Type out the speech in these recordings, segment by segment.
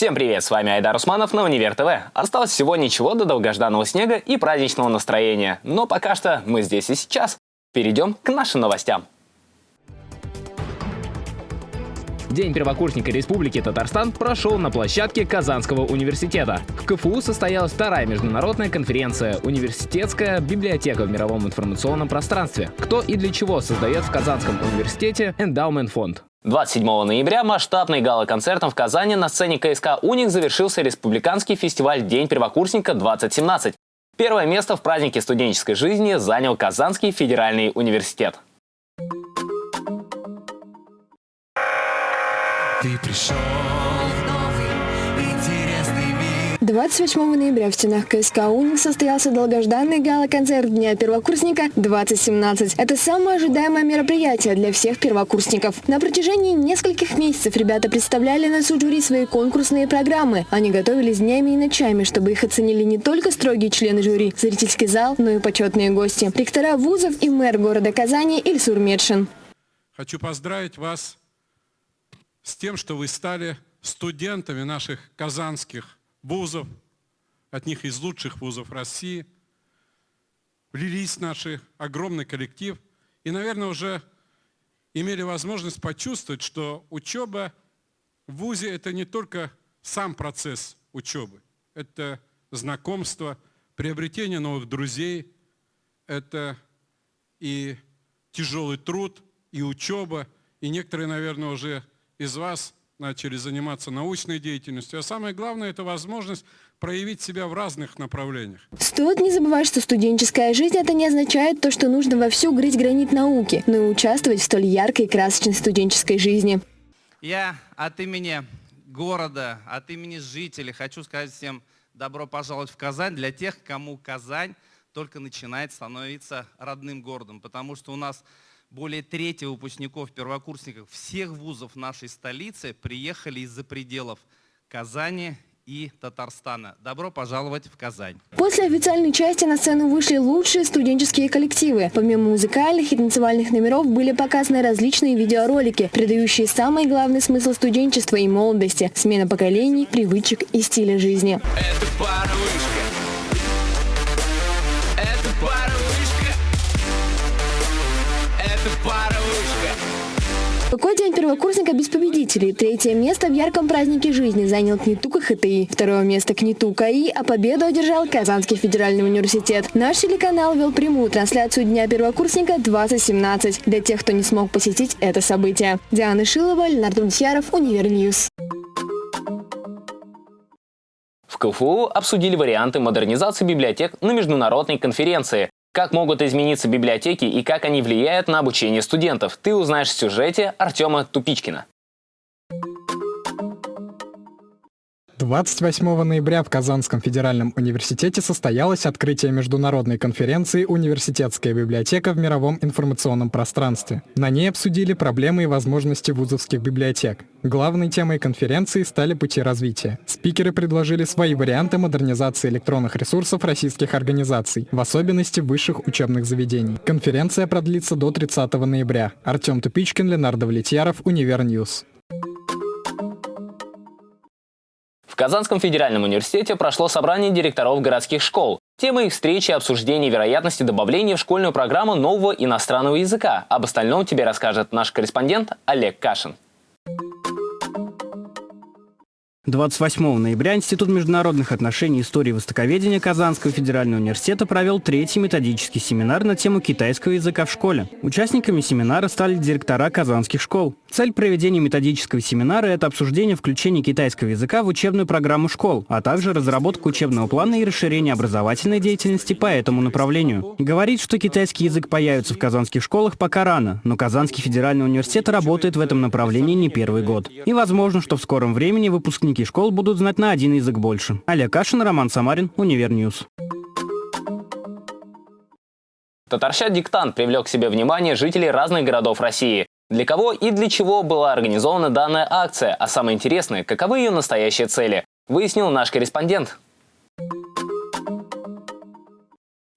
Всем привет, с вами Айдар Усманов на Универ ТВ. Осталось всего ничего до долгожданного снега и праздничного настроения. Но пока что мы здесь и сейчас. Перейдем к нашим новостям. День первокурсника Республики Татарстан прошел на площадке Казанского университета. В КФУ состоялась вторая международная конференция «Университетская библиотека в мировом информационном пространстве. Кто и для чего создает в Казанском университете эндаумент фонд». 27 ноября масштабный гала-концертом в Казани на сцене КСК «Уник» завершился республиканский фестиваль «День первокурсника-2017». Первое место в празднике студенческой жизни занял Казанский федеральный университет. Ты пришел 28 ноября в стенах КСК «Уник» состоялся долгожданный гала-концерт Дня первокурсника 2017. Это самое ожидаемое мероприятие для всех первокурсников. На протяжении нескольких месяцев ребята представляли на суд жюри свои конкурсные программы. Они готовились днями и ночами, чтобы их оценили не только строгие члены жюри, зрительский зал, но и почетные гости. Ректора вузов и мэр города Казани Ильсур Медшин. Хочу поздравить вас с тем, что вы стали студентами наших казанских вузов, от них из лучших вузов России, влились в наш огромный коллектив и, наверное, уже имели возможность почувствовать, что учеба в ВУЗе – это не только сам процесс учебы, это знакомство, приобретение новых друзей, это и тяжелый труд, и учеба, и некоторые, наверное, уже из вас начали заниматься научной деятельностью. А самое главное – это возможность проявить себя в разных направлениях. Стоит не забывать, что студенческая жизнь – это не означает то, что нужно вовсю грызть гранит науки, но и участвовать в столь яркой и красочной студенческой жизни. Я от имени города, от имени жителей хочу сказать всем добро пожаловать в Казань для тех, кому Казань только начинает становиться родным городом, потому что у нас более трети выпускников, первокурсников всех вузов нашей столицы приехали из-за пределов Казани и Татарстана. Добро пожаловать в Казань. После официальной части на сцену вышли лучшие студенческие коллективы. Помимо музыкальных и танцевальных номеров были показаны различные видеоролики, передающие самый главный смысл студенчества и молодости – смена поколений, привычек и стиля жизни. Это пара Какой день первокурсника без победителей? Третье место в ярком празднике жизни занял КНИТУ КХТИ. Второе место КНИТУ КАИ, а победу одержал Казанский федеральный университет. Наш телеканал вел прямую трансляцию Дня первокурсника 2017 для тех, кто не смог посетить это событие. Диана Шилова, Леонард Мунтьяров, Univer News. В КФУ обсудили варианты модернизации библиотек на международной конференции. Как могут измениться библиотеки и как они влияют на обучение студентов, ты узнаешь в сюжете Артема Тупичкина. 28 ноября в Казанском федеральном университете состоялось открытие международной конференции «Университетская библиотека в мировом информационном пространстве». На ней обсудили проблемы и возможности вузовских библиотек. Главной темой конференции стали пути развития. Спикеры предложили свои варианты модернизации электронных ресурсов российских организаций, в особенности высших учебных заведений. Конференция продлится до 30 ноября. Артем Тупичкин, Ленардо Влетьяров, Univer News. Казанском федеральном университете прошло собрание директоров городских школ. Тема их встречи – обсуждение вероятности добавления в школьную программу нового иностранного языка. Об остальном тебе расскажет наш корреспондент Олег Кашин. 28 ноября Институт международных отношений и истории востоковедения Казанского федерального университета провел третий методический семинар на тему китайского языка в школе. Участниками семинара стали директора казанских школ. Цель проведения методического семинара – это обсуждение включения китайского языка в учебную программу школ, а также разработка учебного плана и расширение образовательной деятельности по этому направлению. Говорить, что китайский язык появится в казанских школах, пока рано, но Казанский федеральный университет работает в этом направлении не первый год. И возможно, что в скором времени выпускники выпускники школ будут знать на один язык больше. Олег Кашин, Роман Самарин, Univer News. Татарща диктант привлек к себе внимание жителей разных городов России. Для кого и для чего была организована данная акция, а самое интересное, каковы ее настоящие цели, выяснил наш корреспондент.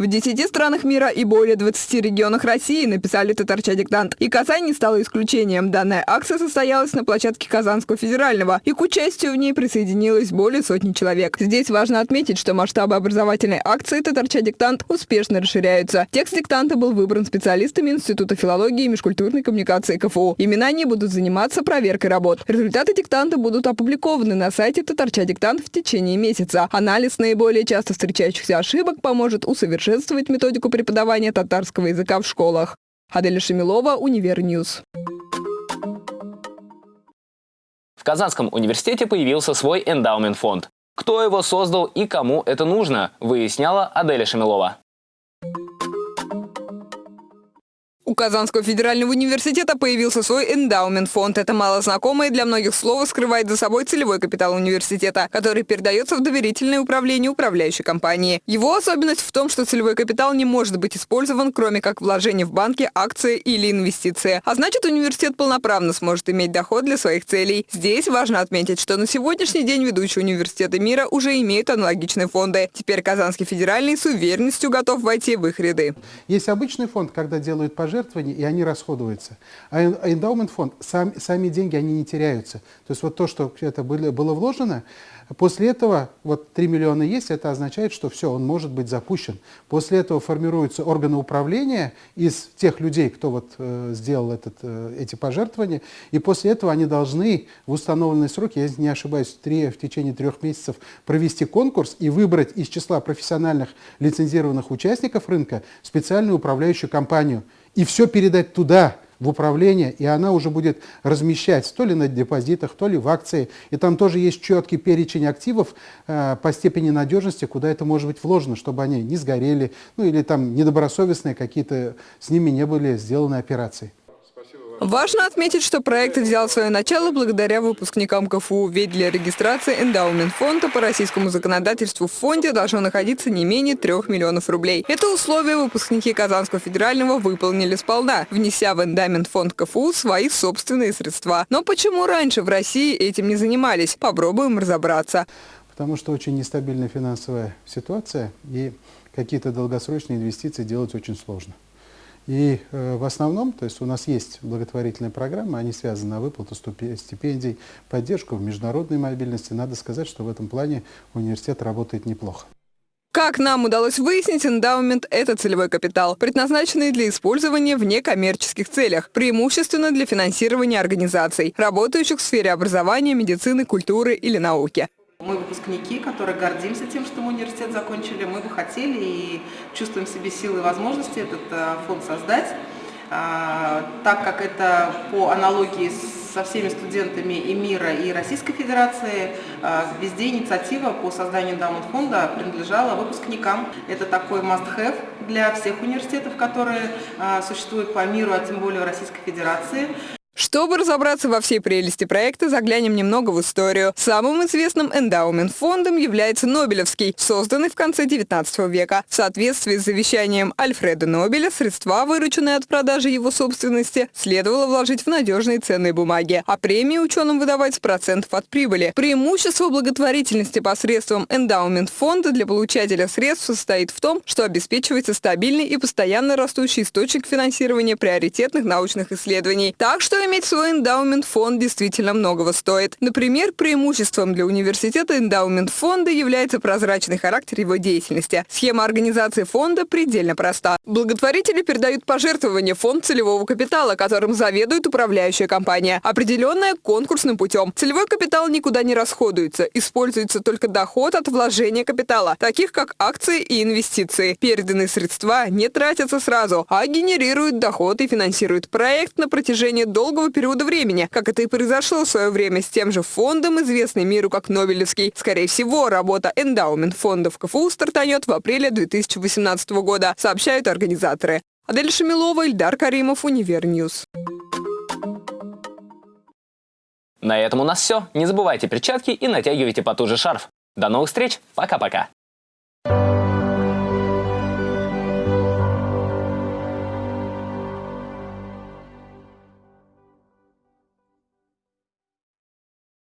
В 10 странах мира и более 20 регионах России написали татарча диктант. И Казань не стала исключением. Данная акция состоялась на площадке Казанского федерального, и к участию в ней присоединилось более сотни человек. Здесь важно отметить, что масштабы образовательной акции татарча диктант успешно расширяются. Текст диктанта был выбран специалистами Института филологии и межкультурной коммуникации КФУ. Именно они будут заниматься проверкой работ. Результаты диктанта будут опубликованы на сайте татарча диктант в течение месяца. Анализ наиболее часто встречающихся ошибок поможет усовершенствовать совершенствовать методику преподавания татарского языка в школах. Аделя Шемилова, Univer News. В Казанском университете появился свой эндаумент-фонд. Кто его создал и кому это нужно, выясняла Аделя Шамилова. У Казанского федерального университета появился свой эндаумент-фонд. Это малознакомое для многих слово скрывает за собой целевой капитал университета, который передается в доверительное управление управляющей компании. Его особенность в том, что целевой капитал не может быть использован, кроме как вложение в банки, акции или инвестиции. А значит, университет полноправно сможет иметь доход для своих целей. Здесь важно отметить, что на сегодняшний день ведущие университеты мира уже имеют аналогичные фонды. Теперь Казанский федеральный с уверенностью готов войти в их ряды. Есть обычный фонд, когда делают пожертвования, пожертвований, и они расходуются. А эндаумент фонд, сам, сами деньги, они не теряются. То есть вот то, что это было, было вложено, после этого, вот 3 миллиона есть, это означает, что все, он может быть запущен. После этого формируются органы управления из тех людей, кто вот э, сделал этот, э, эти пожертвования, и после этого они должны в установленные сроки, я не ошибаюсь, в, 3, в течение трех месяцев провести конкурс и выбрать из числа профессиональных лицензированных участников рынка специальную управляющую компанию – и все передать туда, в управление, и она уже будет размещать то ли на депозитах, то ли в акции. И там тоже есть четкий перечень активов э, по степени надежности, куда это может быть вложено, чтобы они не сгорели, ну или там недобросовестные какие-то с ними не были сделаны операции. Важно отметить, что проект взял свое начало благодаря выпускникам КФУ, ведь для регистрации эндаумент фонда по российскому законодательству в фонде должно находиться не менее 3 миллионов рублей. Это условие выпускники Казанского федерального выполнили сполна, внеся в эндаумент фонд КФУ свои собственные средства. Но почему раньше в России этим не занимались? Попробуем разобраться. Потому что очень нестабильная финансовая ситуация и какие-то долгосрочные инвестиции делать очень сложно. И э, в основном, то есть у нас есть благотворительные программы, они связаны на выплату стипендий, поддержку в международной мобильности. Надо сказать, что в этом плане университет работает неплохо. Как нам удалось выяснить, эндаумент – это целевой капитал, предназначенный для использования в некоммерческих целях, преимущественно для финансирования организаций, работающих в сфере образования, медицины, культуры или науки. Мы выпускники, которые гордимся тем, что мы университет закончили. Мы бы хотели и чувствуем в себе силы и возможности этот э, фонд создать, а, так как это по аналогии со всеми студентами и мира, и Российской Федерации, а, везде инициатива по созданию эндаумент фонда принадлежала выпускникам. Это такой must-have для всех университетов, которые а, существуют по миру, а тем более в Российской Федерации. Чтобы разобраться во всей прелести проекта, заглянем немного в историю. Самым известным эндаумент-фондом является Нобелевский, созданный в конце 19 века. В соответствии с завещанием Альфреда Нобеля, средства, вырученные от продажи его собственности, следовало вложить в надежные ценные бумаги, а премии ученым выдавать с процентов от прибыли. Преимущество благотворительности посредством эндаумент-фонда для получателя средств состоит в том, что обеспечивается стабильный и постоянно растущий источник финансирования приоритетных научных исследований. Так что иметь свой эндаумент-фонд действительно многого стоит. Например, преимуществом для университета эндаумент-фонда является прозрачный характер его деятельности. Схема организации фонда предельно проста. Благотворители передают пожертвования фонд целевого капитала, которым заведует управляющая компания, определенная конкурсным путем. Целевой капитал никуда не расходуется, используется только доход от вложения капитала, таких как акции и инвестиции. Переданные средства не тратятся сразу, а генерируют доход и финансируют проект на протяжении долгого долгого периода времени, как это и произошло в свое время с тем же фондом, известный миру как Нобелевский. Скорее всего, работа эндаумент фондов КФУ стартанет в апреле 2018 года, сообщают организаторы. Адель Шамилова, Ильдар Каримов, Univer News. На этом у нас все. Не забывайте перчатки и натягивайте потуже шарф. До новых встреч. Пока-пока.